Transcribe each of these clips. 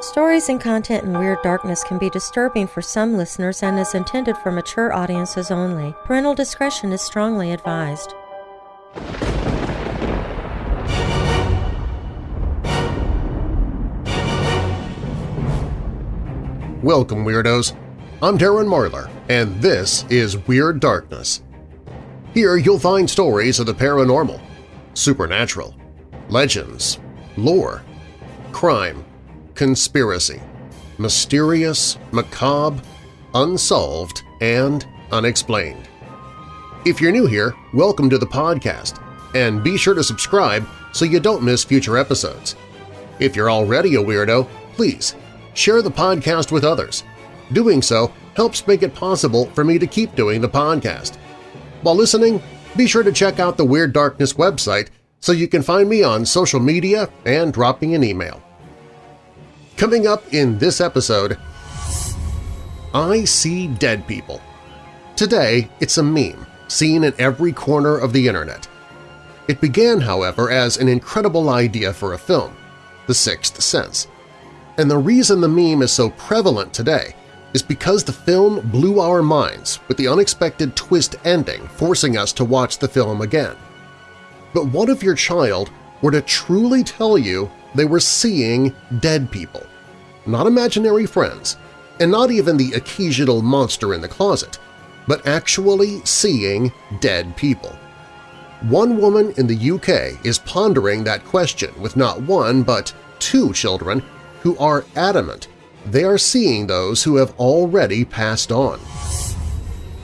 Stories and content in Weird Darkness can be disturbing for some listeners and is intended for mature audiences only. Parental discretion is strongly advised. Welcome, Weirdos! I'm Darren Marlar, and this is Weird Darkness. Here you'll find stories of the paranormal, supernatural, legends, lore, crime, conspiracy, mysterious, macabre, unsolved, and unexplained. If you're new here, welcome to the podcast, and be sure to subscribe so you don't miss future episodes. If you're already a weirdo, please share the podcast with others. Doing so helps make it possible for me to keep doing the podcast. While listening, be sure to check out the Weird Darkness website so you can find me on social media and drop me an email. Coming up in this episode, I See Dead People. Today, it's a meme seen in every corner of the internet. It began, however, as an incredible idea for a film, The Sixth Sense. And the reason the meme is so prevalent today is because the film blew our minds with the unexpected twist ending forcing us to watch the film again. But what if your child were to truly tell you they were seeing dead people? Not imaginary friends, and not even the occasional monster in the closet, but actually seeing dead people. One woman in the UK is pondering that question with not one but two children who are adamant they are seeing those who have already passed on.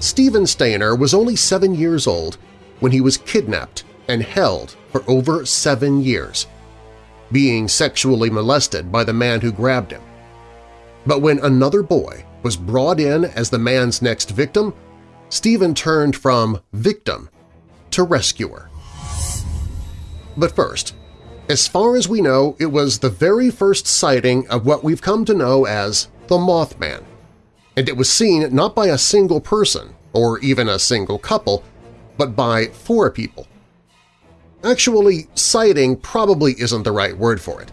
Stephen Stayner was only seven years old when he was kidnapped and held for over seven years, being sexually molested by the man who grabbed him. But when another boy was brought in as the man's next victim, Stephen turned from victim to rescuer. But first, as far as we know, it was the very first sighting of what we've come to know as the Mothman, and it was seen not by a single person or even a single couple, but by four people. Actually, sighting probably isn't the right word for it,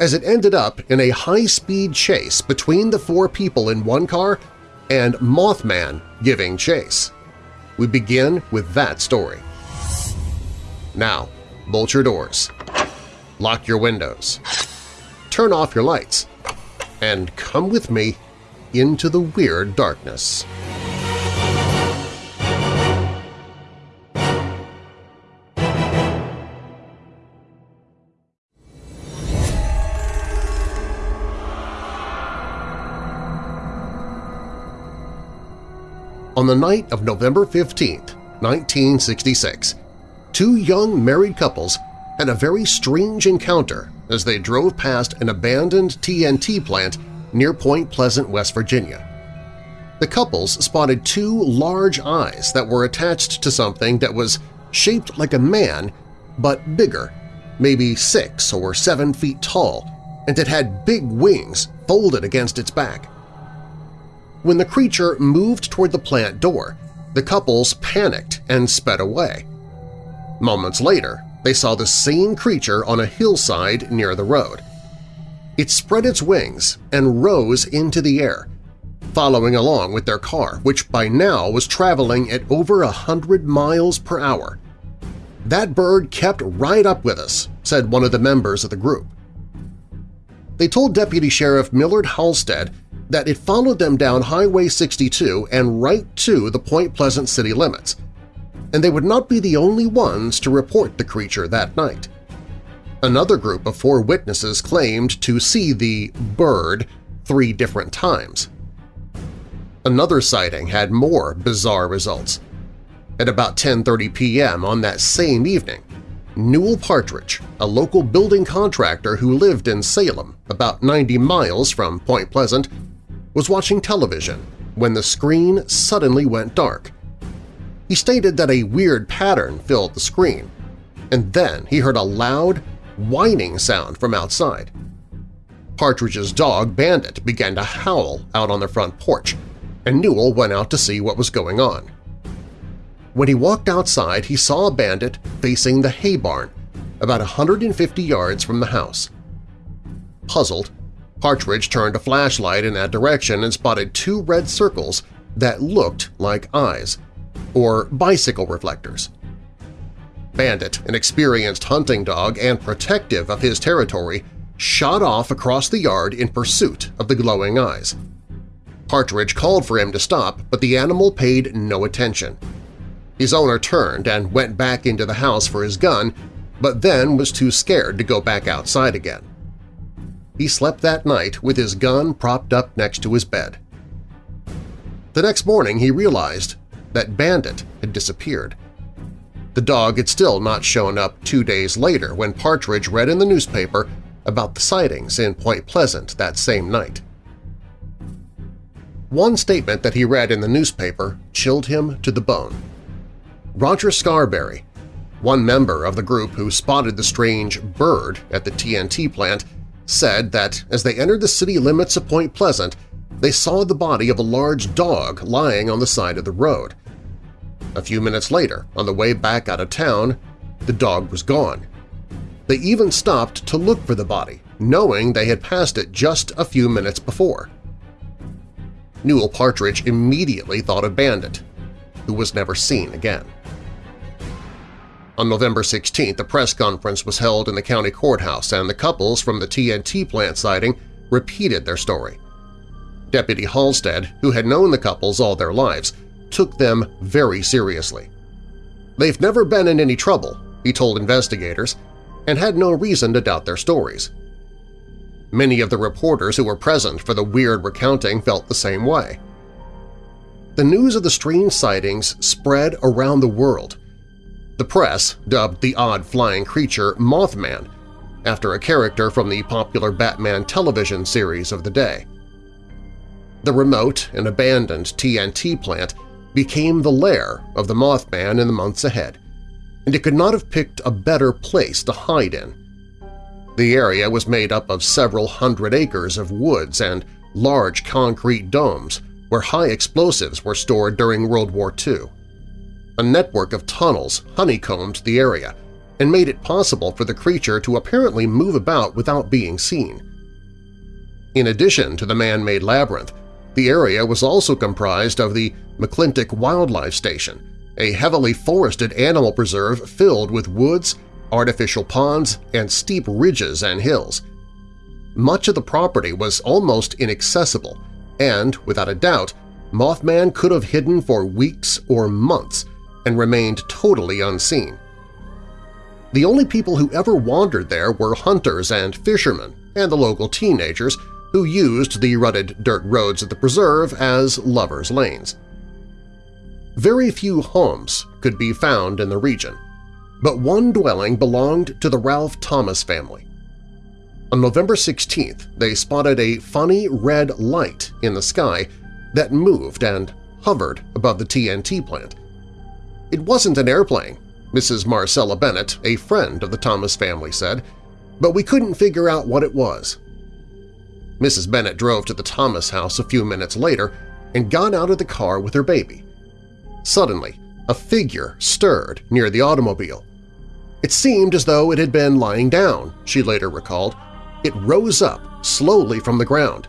as it ended up in a high-speed chase between the four people in one car and Mothman giving chase. We begin with that story. Now, bolt your doors lock your windows, turn off your lights, and come with me into the weird darkness. On the night of November 15, 1966, two young married couples had a very strange encounter as they drove past an abandoned TNT plant near Point Pleasant, West Virginia. The couples spotted two large eyes that were attached to something that was shaped like a man but bigger, maybe six or seven feet tall, and it had big wings folded against its back. When the creature moved toward the plant door, the couples panicked and sped away. Moments later, they saw the same creature on a hillside near the road. It spread its wings and rose into the air, following along with their car, which by now was traveling at over a hundred miles per hour. That bird kept right up with us, said one of the members of the group. They told Deputy Sheriff Millard Halstead that it followed them down Highway 62 and right to the Point Pleasant city limits, and they would not be the only ones to report the creature that night. Another group of four witnesses claimed to see the bird three different times. Another sighting had more bizarre results. At about 10.30 p.m. on that same evening, Newell Partridge, a local building contractor who lived in Salem, about 90 miles from Point Pleasant, was watching television when the screen suddenly went dark he stated that a weird pattern filled the screen, and then he heard a loud, whining sound from outside. Partridge's dog, Bandit, began to howl out on the front porch, and Newell went out to see what was going on. When he walked outside, he saw a Bandit facing the hay barn, about 150 yards from the house. Puzzled, Partridge turned a flashlight in that direction and spotted two red circles that looked like eyes, or bicycle reflectors. Bandit, an experienced hunting dog and protective of his territory, shot off across the yard in pursuit of the glowing eyes. Partridge called for him to stop, but the animal paid no attention. His owner turned and went back into the house for his gun, but then was too scared to go back outside again. He slept that night with his gun propped up next to his bed. The next morning he realized that Bandit had disappeared. The dog had still not shown up two days later when Partridge read in the newspaper about the sightings in Point Pleasant that same night. One statement that he read in the newspaper chilled him to the bone. Roger Scarberry, one member of the group who spotted the strange bird at the TNT plant, said that as they entered the city limits of Point Pleasant, they saw the body of a large dog lying on the side of the road. A few minutes later, on the way back out of town, the dog was gone. They even stopped to look for the body, knowing they had passed it just a few minutes before. Newell Partridge immediately thought of Bandit, who was never seen again. On November 16th, a press conference was held in the county courthouse and the couples from the TNT plant sighting repeated their story. Deputy Halstead, who had known the couples all their lives, took them very seriously. They've never been in any trouble, he told investigators, and had no reason to doubt their stories. Many of the reporters who were present for the weird recounting felt the same way. The news of the strange sightings spread around the world. The press dubbed the odd flying creature Mothman, after a character from the popular Batman television series of the day. The remote and abandoned TNT plant became the lair of the Mothman in the months ahead, and it could not have picked a better place to hide in. The area was made up of several hundred acres of woods and large concrete domes where high explosives were stored during World War II. A network of tunnels honeycombed the area and made it possible for the creature to apparently move about without being seen. In addition to the man-made labyrinth, the area was also comprised of the McClintic Wildlife Station, a heavily forested animal preserve filled with woods, artificial ponds, and steep ridges and hills. Much of the property was almost inaccessible, and, without a doubt, Mothman could have hidden for weeks or months and remained totally unseen. The only people who ever wandered there were hunters and fishermen and the local teenagers who used the rutted dirt roads of the preserve as lovers' lanes. Very few homes could be found in the region, but one dwelling belonged to the Ralph Thomas family. On November 16th, they spotted a funny red light in the sky that moved and hovered above the TNT plant. It wasn't an airplane, Mrs. Marcella Bennett, a friend of the Thomas family, said, but we couldn't figure out what it was. Mrs. Bennett drove to the Thomas house a few minutes later and got out of the car with her baby. Suddenly, a figure stirred near the automobile. It seemed as though it had been lying down, she later recalled. It rose up slowly from the ground.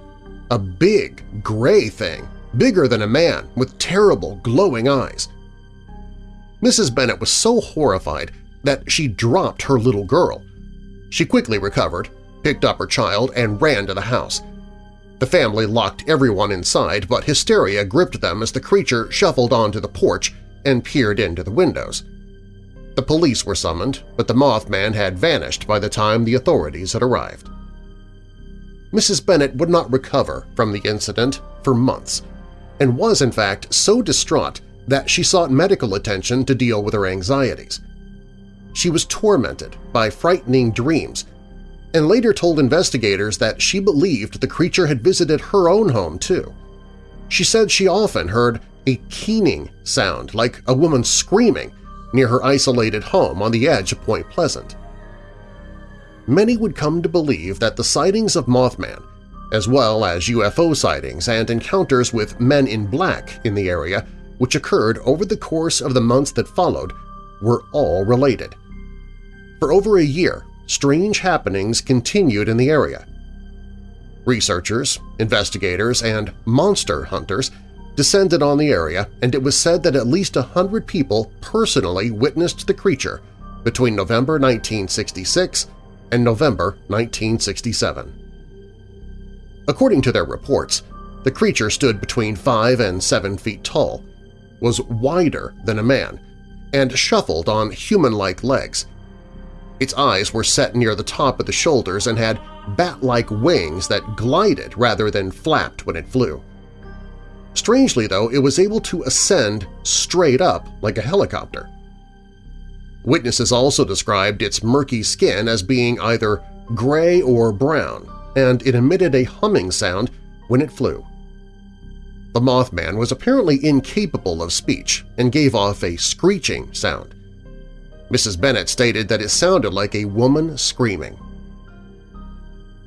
A big, gray thing, bigger than a man, with terrible, glowing eyes. Mrs. Bennett was so horrified that she dropped her little girl. She quickly recovered, picked up her child, and ran to the house. The family locked everyone inside, but hysteria gripped them as the creature shuffled onto the porch and peered into the windows. The police were summoned, but the Mothman had vanished by the time the authorities had arrived. Mrs. Bennett would not recover from the incident for months, and was in fact so distraught that she sought medical attention to deal with her anxieties. She was tormented by frightening dreams and later told investigators that she believed the creature had visited her own home too. She said she often heard a keening sound like a woman screaming near her isolated home on the edge of Point Pleasant. Many would come to believe that the sightings of Mothman, as well as UFO sightings and encounters with men in black in the area, which occurred over the course of the months that followed, were all related. For over a year, strange happenings continued in the area. Researchers, investigators, and monster hunters descended on the area, and it was said that at least a hundred people personally witnessed the creature between November 1966 and November 1967. According to their reports, the creature stood between 5 and 7 feet tall, was wider than a man, and shuffled on human-like legs. Its eyes were set near the top of the shoulders and had bat-like wings that glided rather than flapped when it flew. Strangely, though, it was able to ascend straight up like a helicopter. Witnesses also described its murky skin as being either gray or brown, and it emitted a humming sound when it flew. The Mothman was apparently incapable of speech and gave off a screeching sound. Mrs. Bennett stated that it sounded like a woman screaming.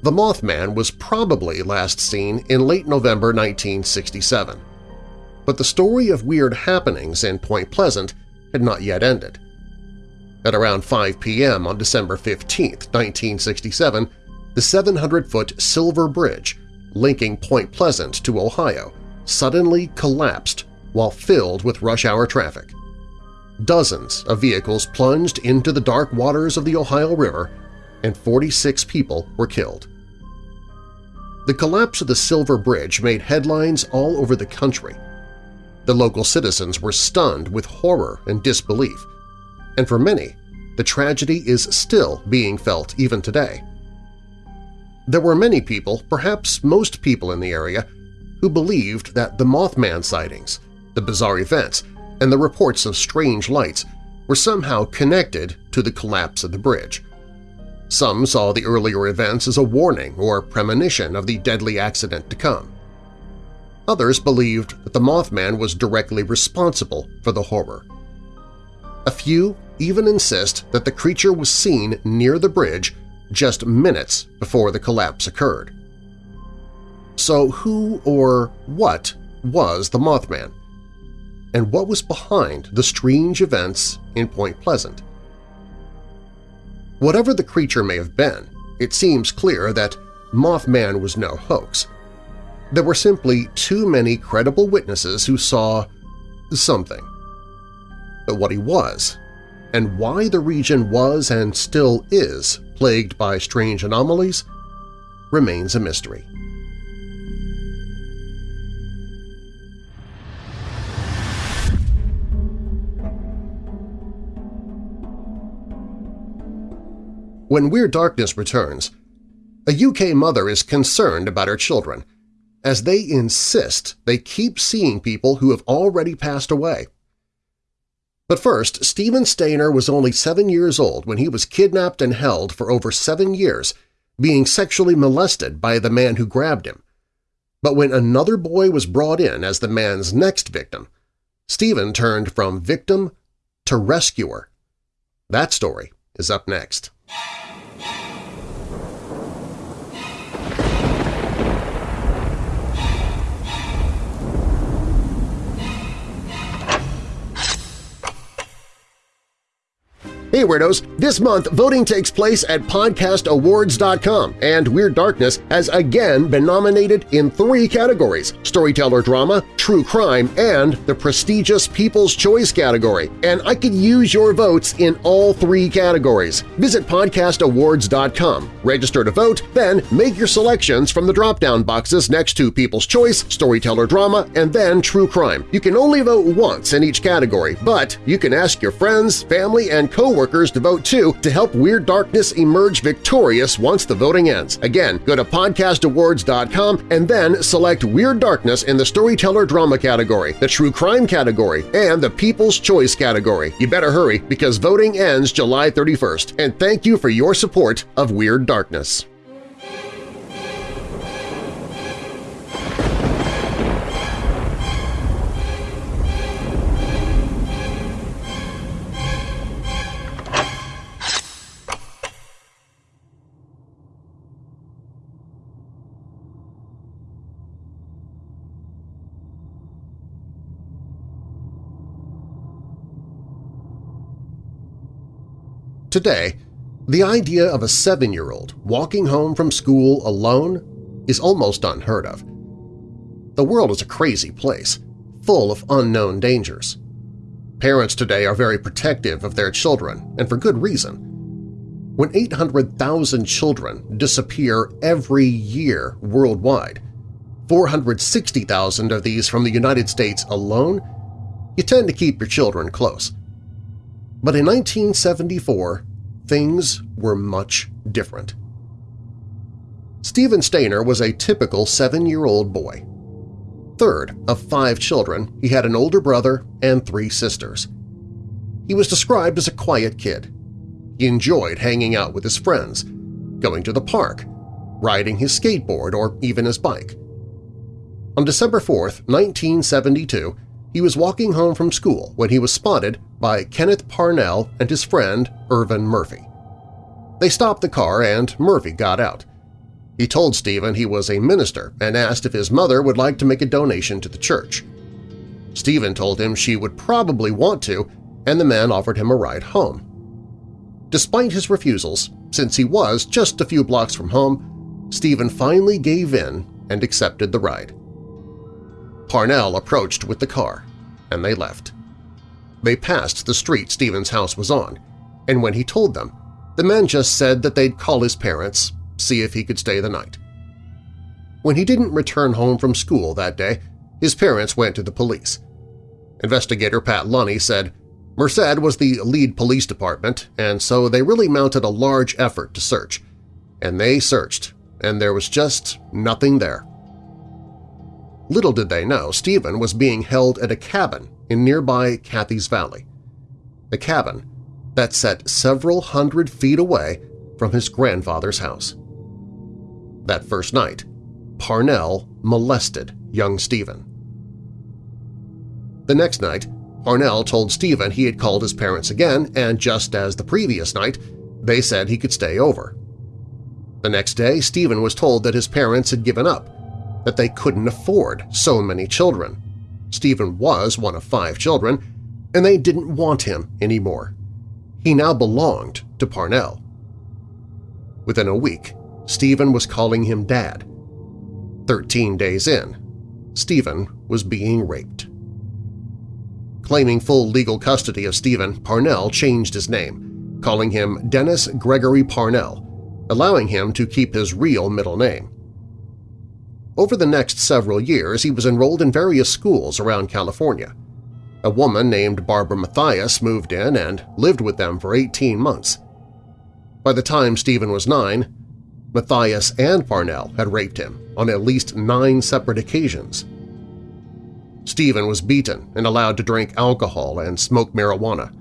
The Mothman was probably last seen in late November 1967, but the story of weird happenings in Point Pleasant had not yet ended. At around 5 p.m. on December 15, 1967, the 700-foot Silver Bridge linking Point Pleasant to Ohio suddenly collapsed while filled with rush-hour traffic. Dozens of vehicles plunged into the dark waters of the Ohio River and 46 people were killed. The collapse of the Silver Bridge made headlines all over the country. The local citizens were stunned with horror and disbelief, and for many, the tragedy is still being felt even today. There were many people, perhaps most people in the area, who believed that the Mothman sightings, the bizarre events, and the reports of strange lights were somehow connected to the collapse of the bridge. Some saw the earlier events as a warning or premonition of the deadly accident to come. Others believed that the Mothman was directly responsible for the horror. A few even insist that the creature was seen near the bridge just minutes before the collapse occurred. So who or what was the Mothman? And what was behind the strange events in Point Pleasant? Whatever the creature may have been, it seems clear that Mothman was no hoax. There were simply too many credible witnesses who saw something. But what he was, and why the region was and still is plagued by strange anomalies, remains a mystery. When Weird Darkness returns, a UK mother is concerned about her children, as they insist they keep seeing people who have already passed away. But first, Stephen Stayner was only seven years old when he was kidnapped and held for over seven years, being sexually molested by the man who grabbed him. But when another boy was brought in as the man's next victim, Stephen turned from victim to rescuer. That story is up next. Hey Weirdos! This month, voting takes place at podcastawards.com, and Weird Darkness has again been nominated in three categories – Storyteller Drama, True Crime, and the prestigious People's Choice category. And I could use your votes in all three categories. Visit podcastawards.com, register to vote, then make your selections from the drop-down boxes next to People's Choice, Storyteller Drama, and then True Crime. You can only vote once in each category, but you can ask your friends, family, and coworkers workers to vote too to help Weird Darkness emerge victorious once the voting ends. Again, go to podcastawards.com and then select Weird Darkness in the Storyteller Drama category, the True Crime category, and the People's Choice category. You better hurry because voting ends July 31st, and thank you for your support of Weird Darkness. Today, the idea of a seven-year-old walking home from school alone is almost unheard of. The world is a crazy place, full of unknown dangers. Parents today are very protective of their children, and for good reason. When 800,000 children disappear every year worldwide, 460,000 of these from the United States alone, you tend to keep your children close. But in 1974, things were much different. Stephen Stayner was a typical seven-year-old boy. Third of five children, he had an older brother and three sisters. He was described as a quiet kid. He enjoyed hanging out with his friends, going to the park, riding his skateboard or even his bike. On December 4, 1972, he was walking home from school when he was spotted by Kenneth Parnell and his friend Irvin Murphy. They stopped the car and Murphy got out. He told Stephen he was a minister and asked if his mother would like to make a donation to the church. Stephen told him she would probably want to, and the man offered him a ride home. Despite his refusals, since he was just a few blocks from home, Stephen finally gave in and accepted the ride. Parnell approached with the car, and they left. They passed the street Stephen's house was on, and when he told them, the men just said that they'd call his parents, see if he could stay the night. When he didn't return home from school that day, his parents went to the police. Investigator Pat Lunny said, Merced was the lead police department, and so they really mounted a large effort to search. And they searched, and there was just nothing there. Little did they know Stephen was being held at a cabin in nearby Catheys Valley, a cabin that sat several hundred feet away from his grandfather's house. That first night, Parnell molested young Stephen. The next night, Parnell told Stephen he had called his parents again, and just as the previous night, they said he could stay over. The next day, Stephen was told that his parents had given up that they couldn't afford so many children. Stephen was one of five children, and they didn't want him anymore. He now belonged to Parnell. Within a week, Stephen was calling him Dad. Thirteen days in, Stephen was being raped. Claiming full legal custody of Stephen, Parnell changed his name, calling him Dennis Gregory Parnell, allowing him to keep his real middle name. Over the next several years, he was enrolled in various schools around California. A woman named Barbara Matthias moved in and lived with them for 18 months. By the time Stephen was nine, Matthias and Parnell had raped him on at least nine separate occasions. Stephen was beaten and allowed to drink alcohol and smoke marijuana.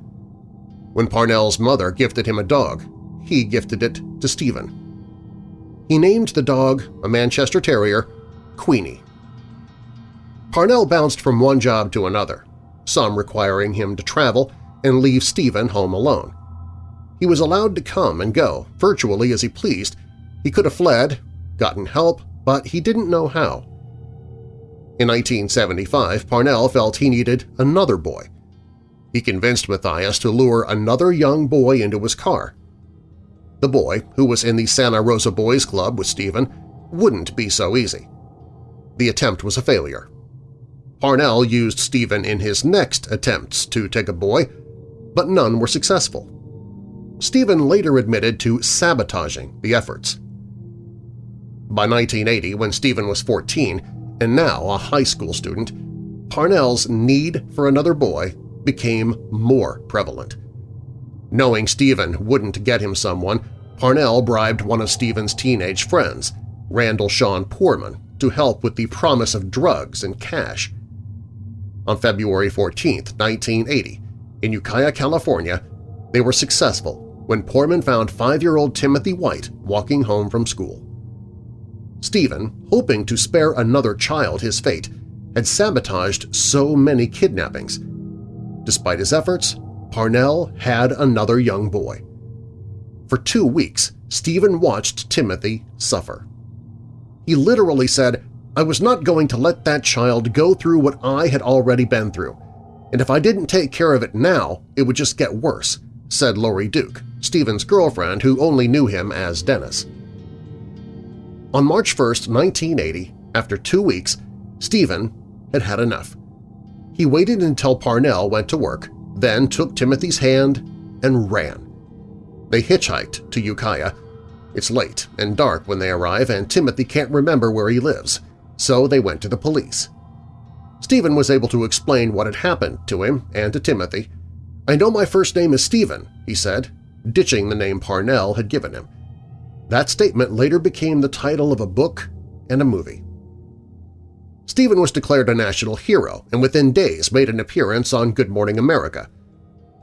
When Parnell's mother gifted him a dog, he gifted it to Stephen. He named the dog, a Manchester Terrier, Queenie. Parnell bounced from one job to another, some requiring him to travel and leave Stephen home alone. He was allowed to come and go virtually as he pleased. He could have fled, gotten help, but he didn't know how. In 1975, Parnell felt he needed another boy. He convinced Matthias to lure another young boy into his car. The boy, who was in the Santa Rosa Boys Club with Stephen, wouldn't be so easy. The attempt was a failure. Parnell used Stephen in his next attempts to take a boy, but none were successful. Stephen later admitted to sabotaging the efforts. By 1980, when Stephen was 14 and now a high school student, Parnell's need for another boy became more prevalent. Knowing Stephen wouldn't get him someone, Parnell bribed one of Stephen's teenage friends, Randall Sean Poorman, to help with the promise of drugs and cash. On February 14, 1980, in Ukiah, California, they were successful when Poorman found five-year-old Timothy White walking home from school. Stephen, hoping to spare another child his fate, had sabotaged so many kidnappings. Despite his efforts, Parnell had another young boy. For two weeks, Stephen watched Timothy suffer. He literally said, I was not going to let that child go through what I had already been through, and if I didn't take care of it now, it would just get worse, said Lori Duke, Stephen's girlfriend who only knew him as Dennis. On March 1, 1980, after two weeks, Stephen had had enough. He waited until Parnell went to work, then took Timothy's hand and ran. They hitchhiked to Ukiah. It's late and dark when they arrive, and Timothy can't remember where he lives, so they went to the police. Stephen was able to explain what had happened to him and to Timothy. I know my first name is Stephen, he said, ditching the name Parnell had given him. That statement later became the title of a book and a movie. Stephen was declared a national hero and within days made an appearance on Good Morning America.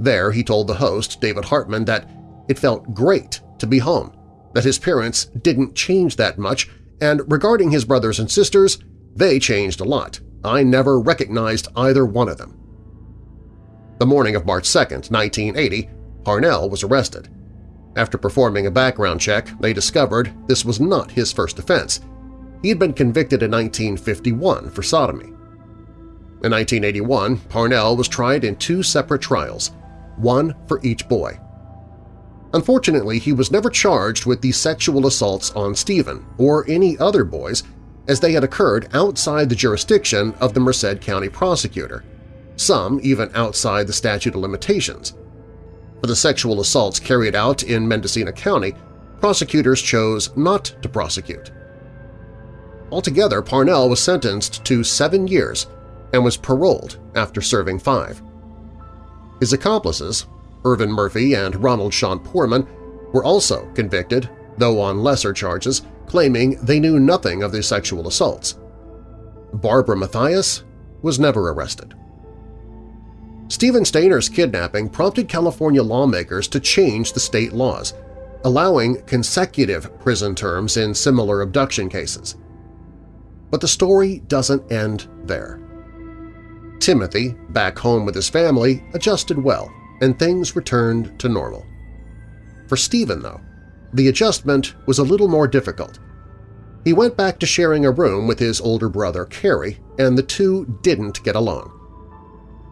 There he told the host, David Hartman, that it felt great to be home, that his parents didn't change that much, and regarding his brothers and sisters, they changed a lot. I never recognized either one of them. The morning of March 2, 1980, Parnell was arrested. After performing a background check, they discovered this was not his first offense. He had been convicted in 1951 for sodomy. In 1981, Parnell was tried in two separate trials, one for each boy. Unfortunately, he was never charged with the sexual assaults on Stephen or any other boys as they had occurred outside the jurisdiction of the Merced County prosecutor, some even outside the statute of limitations. For the sexual assaults carried out in Mendocino County, prosecutors chose not to prosecute. Altogether, Parnell was sentenced to seven years and was paroled after serving five. His accomplices, Irvin Murphy and Ronald Sean Poorman, were also convicted, though on lesser charges, claiming they knew nothing of the sexual assaults. Barbara Mathias was never arrested. Stephen Stayner's kidnapping prompted California lawmakers to change the state laws, allowing consecutive prison terms in similar abduction cases. But the story doesn't end there. Timothy, back home with his family, adjusted well, and things returned to normal. For Stephen, though, the adjustment was a little more difficult. He went back to sharing a room with his older brother, Cary, and the two didn't get along.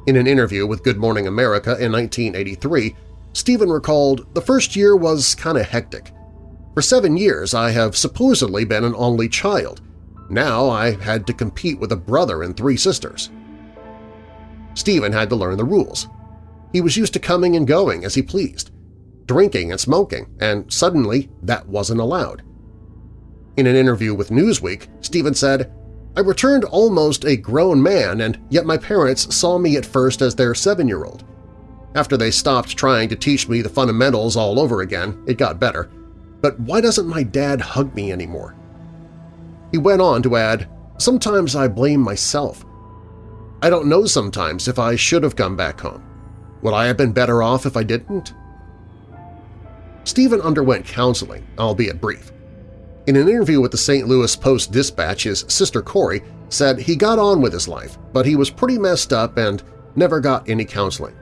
In an interview with Good Morning America in 1983, Stephen recalled, the first year was kind of hectic. For seven years I have supposedly been an only child. Now I had to compete with a brother and three sisters. Stephen had to learn the rules. He was used to coming and going as he pleased drinking and smoking, and suddenly that wasn't allowed. In an interview with Newsweek, Stephen said, I returned almost a grown man, and yet my parents saw me at first as their seven-year-old. After they stopped trying to teach me the fundamentals all over again, it got better. But why doesn't my dad hug me anymore? He went on to add, Sometimes I blame myself. I don't know sometimes if I should have come back home. Would I have been better off if I didn't? Stephen underwent counseling, albeit brief. In an interview with the St. Louis Post-Dispatch, his sister Corey said he got on with his life, but he was pretty messed up and never got any counseling.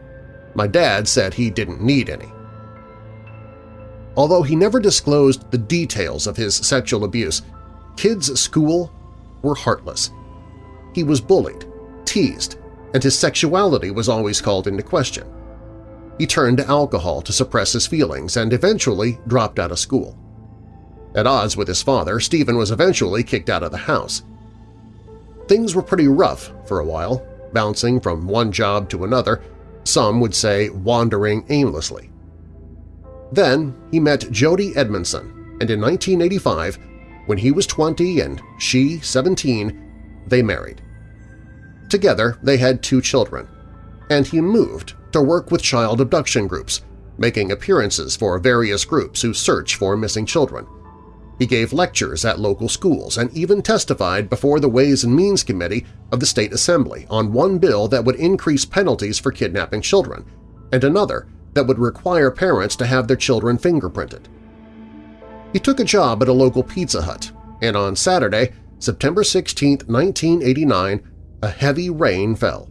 My dad said he didn't need any. Although he never disclosed the details of his sexual abuse, kids at school were heartless. He was bullied, teased, and his sexuality was always called into question. He turned to alcohol to suppress his feelings and eventually dropped out of school. At odds with his father, Stephen was eventually kicked out of the house. Things were pretty rough for a while, bouncing from one job to another, some would say wandering aimlessly. Then he met Jody Edmondson, and in 1985, when he was 20 and she 17, they married. Together they had two children, and he moved to work with child abduction groups, making appearances for various groups who search for missing children. He gave lectures at local schools and even testified before the Ways and Means Committee of the State Assembly on one bill that would increase penalties for kidnapping children, and another that would require parents to have their children fingerprinted. He took a job at a local Pizza Hut, and on Saturday, September 16, 1989, a heavy rain fell.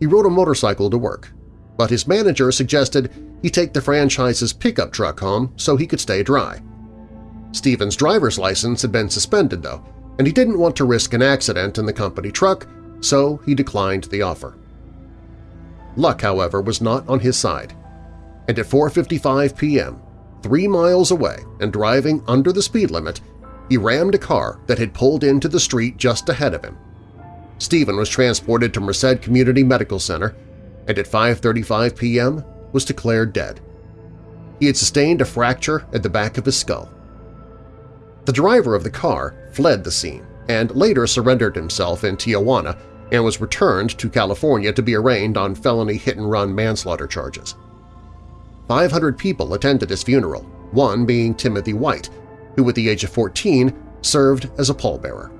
He rode a motorcycle to work, but his manager suggested he take the franchise's pickup truck home so he could stay dry. Stephen's driver's license had been suspended, though, and he didn't want to risk an accident in the company truck, so he declined the offer. Luck, however, was not on his side, and at 4.55 p.m., three miles away and driving under the speed limit, he rammed a car that had pulled into the street just ahead of him. Stephen was transported to Merced Community Medical Center and at 5.35 p.m. was declared dead. He had sustained a fracture at the back of his skull. The driver of the car fled the scene and later surrendered himself in Tijuana and was returned to California to be arraigned on felony hit-and-run manslaughter charges. 500 people attended his funeral, one being Timothy White, who at the age of 14 served as a pallbearer.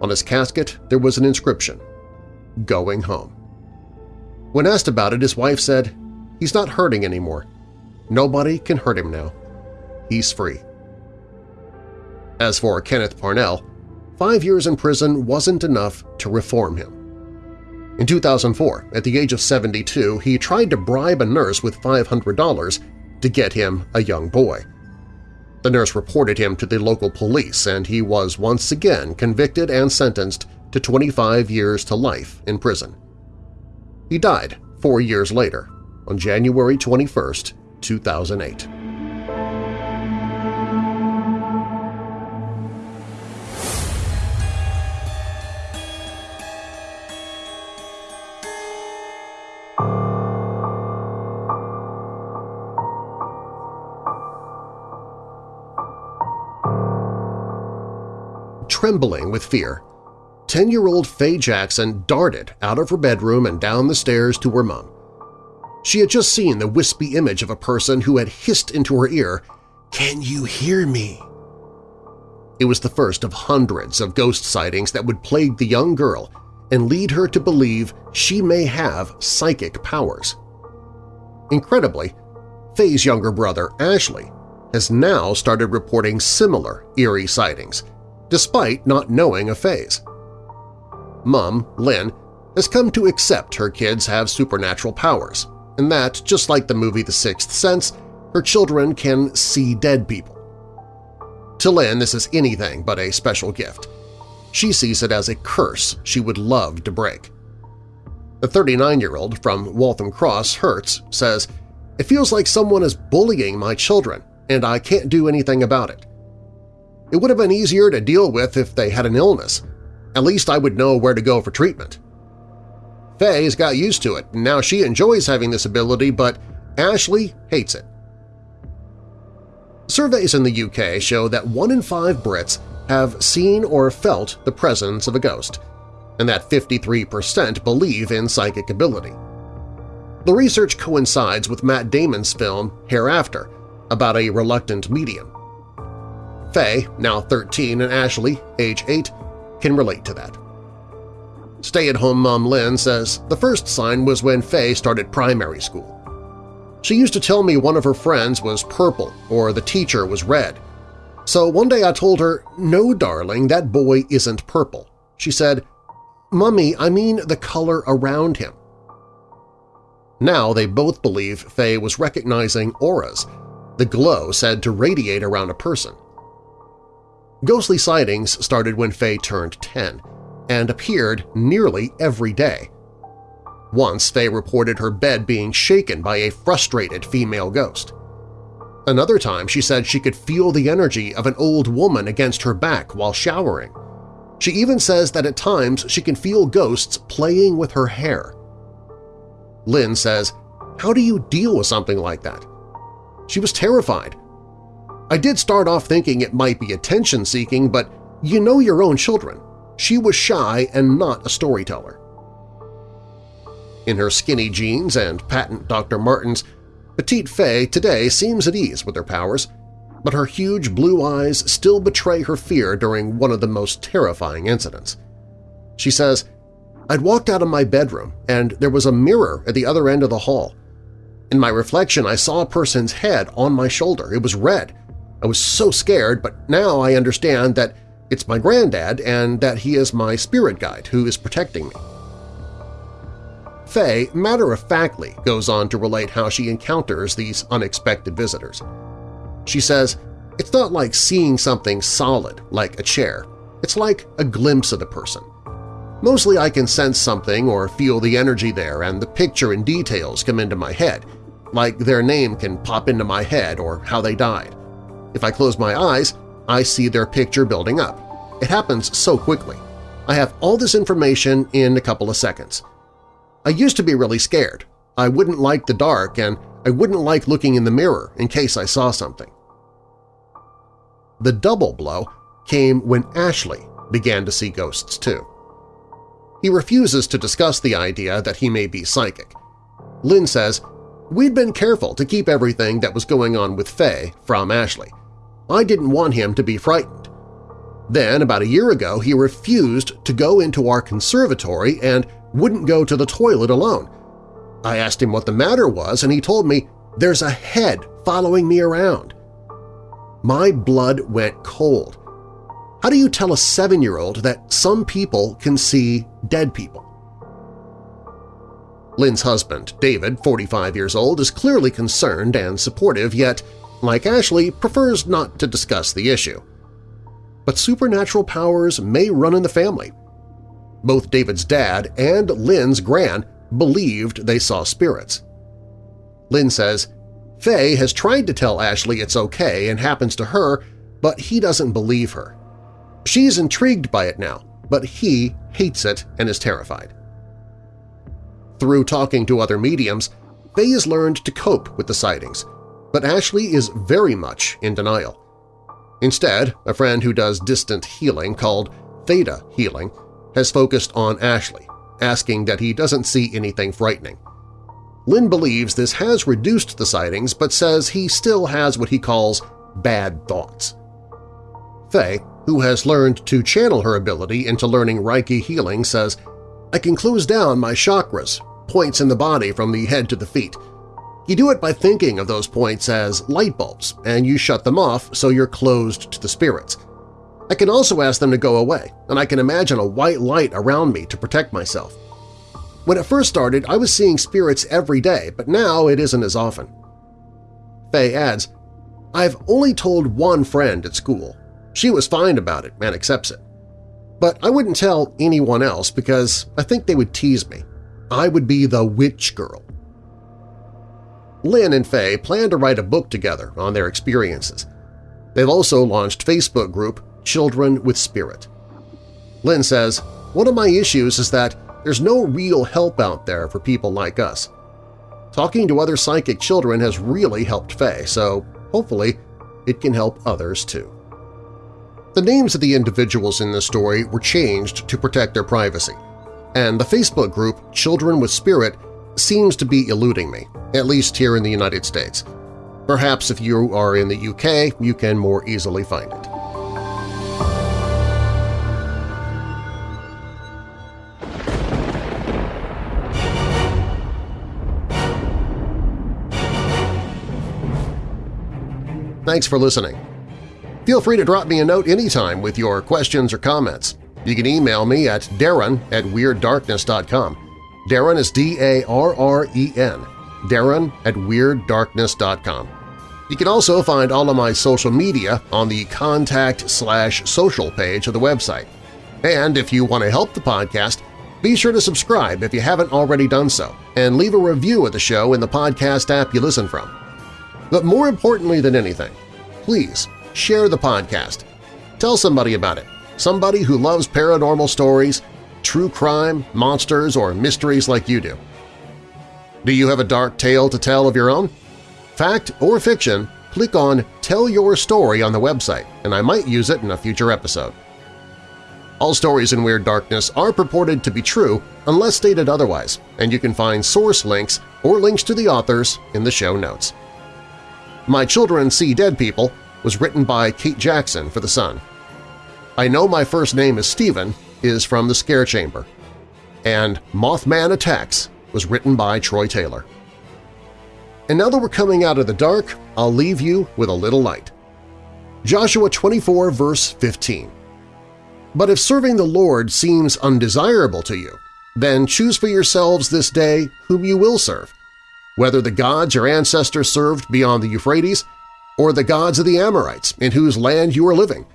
On his casket there was an inscription, Going Home. When asked about it, his wife said, He's not hurting anymore. Nobody can hurt him now. He's free. As for Kenneth Parnell, five years in prison wasn't enough to reform him. In 2004, at the age of 72, he tried to bribe a nurse with $500 to get him a young boy. The nurse reported him to the local police and he was once again convicted and sentenced to 25 years to life in prison. He died four years later, on January 21, 2008. Trembling with fear, 10-year-old Faye Jackson darted out of her bedroom and down the stairs to her mom. She had just seen the wispy image of a person who had hissed into her ear, "'Can you hear me?' It was the first of hundreds of ghost sightings that would plague the young girl and lead her to believe she may have psychic powers. Incredibly, Faye's younger brother, Ashley, has now started reporting similar eerie sightings, despite not knowing a Faye's. Mom, Lynn, has come to accept her kids have supernatural powers, and that, just like the movie The Sixth Sense, her children can see dead people. To Lynn, this is anything but a special gift. She sees it as a curse she would love to break. The 39-year-old from Waltham Cross, Herts, says, It feels like someone is bullying my children, and I can't do anything about it. It would have been easier to deal with if they had an illness. At least I would know where to go for treatment. Faye's got used to it, and now she enjoys having this ability, but Ashley hates it. Surveys in the UK show that one in five Brits have seen or felt the presence of a ghost, and that 53% believe in psychic ability. The research coincides with Matt Damon's film Hereafter about a reluctant medium. Faye, now 13, and Ashley, age 8, can relate to that. Stay-at-home mom Lynn says the first sign was when Faye started primary school. She used to tell me one of her friends was purple or the teacher was red. So one day I told her, no, darling, that boy isn't purple. She said, Mummy, I mean the color around him. Now they both believe Faye was recognizing auras, the glow said to radiate around a person. Ghostly sightings started when Faye turned 10 and appeared nearly every day. Once, Faye reported her bed being shaken by a frustrated female ghost. Another time, she said she could feel the energy of an old woman against her back while showering. She even says that at times she can feel ghosts playing with her hair. Lynn says, how do you deal with something like that? She was terrified I did start off thinking it might be attention-seeking, but you know your own children. She was shy and not a storyteller. In her skinny jeans and patent Dr. Martens, Petite Faye today seems at ease with her powers, but her huge blue eyes still betray her fear during one of the most terrifying incidents. She says, I'd walked out of my bedroom and there was a mirror at the other end of the hall. In my reflection, I saw a person's head on my shoulder. It was red, I was so scared, but now I understand that it's my granddad and that he is my spirit guide who is protecting me. Faye matter-of-factly goes on to relate how she encounters these unexpected visitors. She says, it's not like seeing something solid, like a chair. It's like a glimpse of the person. Mostly I can sense something or feel the energy there and the picture and details come into my head, like their name can pop into my head or how they died. If I close my eyes, I see their picture building up. It happens so quickly. I have all this information in a couple of seconds. I used to be really scared. I wouldn't like the dark and I wouldn't like looking in the mirror in case I saw something. The double blow came when Ashley began to see ghosts too. He refuses to discuss the idea that he may be psychic. Lynn says, We'd been careful to keep everything that was going on with Faye from Ashley. I didn't want him to be frightened. Then, about a year ago, he refused to go into our conservatory and wouldn't go to the toilet alone. I asked him what the matter was, and he told me, there's a head following me around. My blood went cold. How do you tell a seven-year-old that some people can see dead people? Lynn's husband, David, 45 years old, is clearly concerned and supportive, yet, like Ashley, prefers not to discuss the issue. But supernatural powers may run in the family. Both David's dad and Lynn's gran believed they saw spirits. Lynn says, Faye has tried to tell Ashley it's okay and happens to her, but he doesn't believe her. She's intrigued by it now, but he hates it and is terrified. Through talking to other mediums, Faye has learned to cope with the sightings, but Ashley is very much in denial. Instead, a friend who does distant healing called Theta Healing has focused on Ashley, asking that he doesn't see anything frightening. Lynn believes this has reduced the sightings but says he still has what he calls bad thoughts. Faye, who has learned to channel her ability into learning Reiki healing, says, I can close down my chakras, points in the body from the head to the feet. You do it by thinking of those points as light bulbs, and you shut them off so you're closed to the spirits. I can also ask them to go away, and I can imagine a white light around me to protect myself. When it first started, I was seeing spirits every day, but now it isn't as often. Faye adds, I've only told one friend at school. She was fine about it and accepts it. But I wouldn't tell anyone else because I think they would tease me. I would be the witch girl. Lynn and Faye plan to write a book together on their experiences. They've also launched Facebook group Children with Spirit. Lynn says, One of my issues is that there's no real help out there for people like us. Talking to other psychic children has really helped Faye, so hopefully it can help others too. The names of the individuals in this story were changed to protect their privacy, and the Facebook group Children with Spirit seems to be eluding me, at least here in the United States. Perhaps if you are in the UK, you can more easily find it. Thanks for listening. Feel free to drop me a note anytime with your questions or comments. You can email me at darren at WeirdDarkness.com. Darren is D-A-R-R-E-N. Darren at WeirdDarkness.com. You can also find all of my social media on the Contact slash Social page of the website. And if you want to help the podcast, be sure to subscribe if you haven't already done so, and leave a review of the show in the podcast app you listen from. But more importantly than anything, please share the podcast. Tell somebody about it, somebody who loves paranormal stories, true crime, monsters, or mysteries like you do. Do you have a dark tale to tell of your own? Fact or fiction, click on Tell Your Story on the website, and I might use it in a future episode. All stories in Weird Darkness are purported to be true unless stated otherwise, and you can find source links or links to the authors in the show notes. My Children See Dead People was written by Kate Jackson for The Sun. I Know My First Name is Stephen is from The Scare Chamber, and Mothman Attacks was written by Troy Taylor. And now that we're coming out of the dark, I'll leave you with a little light. Joshua 24 verse 15 But if serving the Lord seems undesirable to you, then choose for yourselves this day whom you will serve, whether the gods your ancestors served beyond the Euphrates or the gods of the Amorites in whose land you are living.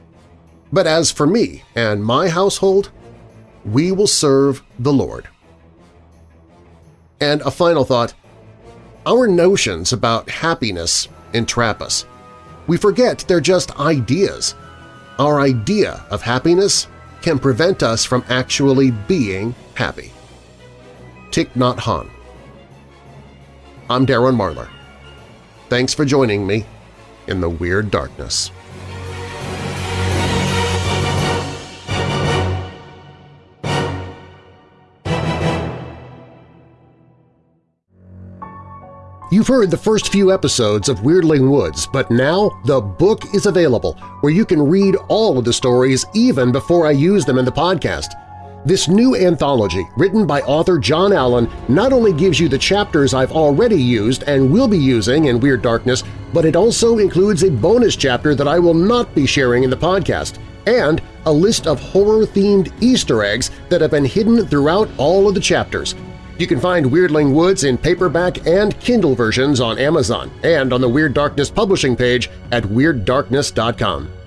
But as for me and my household, we will serve the Lord. And a final thought, our notions about happiness entrap us. We forget they're just ideas. our idea of happiness can prevent us from actually being happy. Thich Nhat Hanh I'm Darren Marlar. Thanks for joining me in the Weird Darkness. You've heard the first few episodes of Weirdling Woods, but now the book is available where you can read all of the stories even before I use them in the podcast. This new anthology, written by author John Allen, not only gives you the chapters I've already used and will be using in Weird Darkness, but it also includes a bonus chapter that I will not be sharing in the podcast, and a list of horror-themed Easter eggs that have been hidden throughout all of the chapters. You can find Weirdling Woods in paperback and Kindle versions on Amazon and on the Weird Darkness publishing page at WeirdDarkness.com.